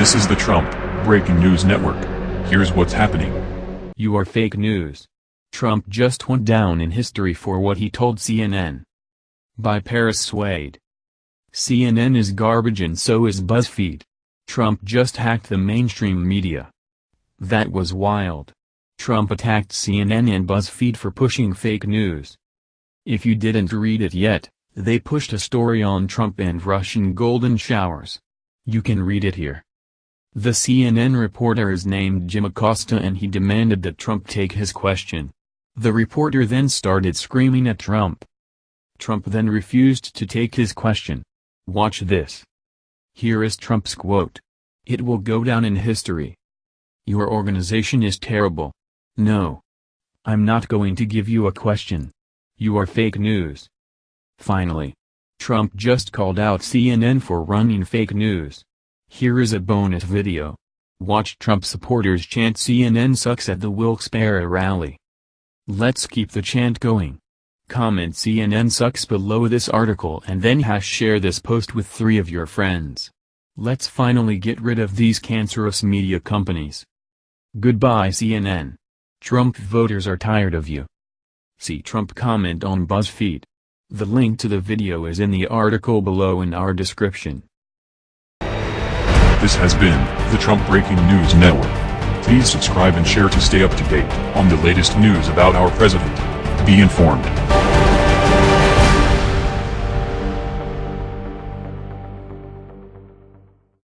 This is the Trump Breaking News Network. Here's what's happening. You are fake news. Trump just went down in history for what he told CNN. By Paris Swade. CNN is garbage and so is BuzzFeed. Trump just hacked the mainstream media. That was wild. Trump attacked CNN and BuzzFeed for pushing fake news. If you didn't read it yet, they pushed a story on Trump and Russian golden showers. You can read it here. The CNN reporter is named Jim Acosta and he demanded that Trump take his question. The reporter then started screaming at Trump. Trump then refused to take his question. Watch this. Here is Trump's quote. It will go down in history. Your organization is terrible. No. I'm not going to give you a question. You are fake news. Finally. Trump just called out CNN for running fake news. Here is a bonus video. Watch Trump supporters chant CNN sucks at the Wilkes-Barre rally. Let's keep the chant going. Comment CNN sucks below this article and then hash share this post with three of your friends. Let's finally get rid of these cancerous media companies. Goodbye CNN. Trump voters are tired of you. See Trump comment on BuzzFeed. The link to the video is in the article below in our description. This has been the Trump Breaking News Network. Please subscribe and share to stay up to date on the latest news about our president. Be informed.